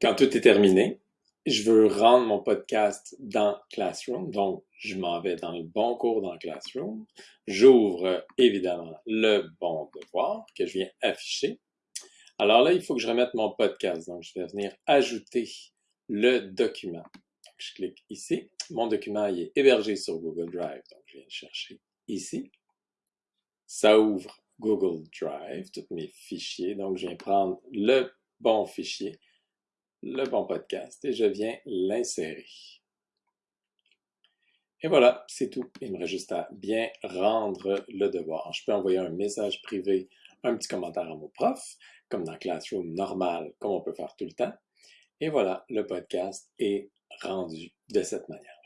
Quand tout est terminé, je veux rendre mon podcast dans Classroom. Donc, je m'en vais dans le bon cours dans Classroom. J'ouvre évidemment le bon devoir que je viens afficher. Alors là, il faut que je remette mon podcast. Donc, je vais venir ajouter le document. je clique ici. Mon document est hébergé sur Google Drive. Donc, je viens le chercher ici. Ça ouvre Google Drive, tous mes fichiers. Donc, je viens prendre le bon fichier le bon podcast et je viens l'insérer. Et voilà, c'est tout. Il me reste juste à bien rendre le devoir. Je peux envoyer un message privé, un petit commentaire à mon prof, comme dans Classroom normal, comme on peut faire tout le temps. Et voilà, le podcast est rendu de cette manière.